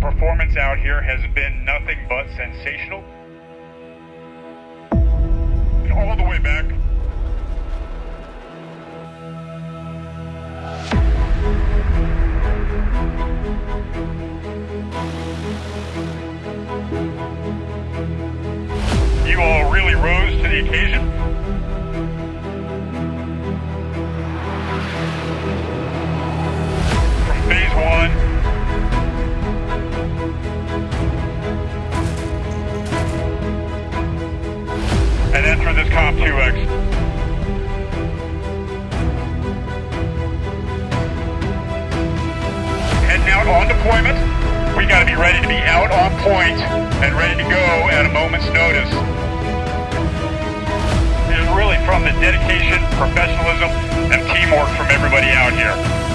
performance out here has been nothing but sensational. All the way back. You all really rose to the occasion. Then this COMPTUEX. Heading out on deployment. We got to be ready to be out on point and ready to go at a moment's notice. It is really from the dedication, professionalism, and teamwork from everybody out here.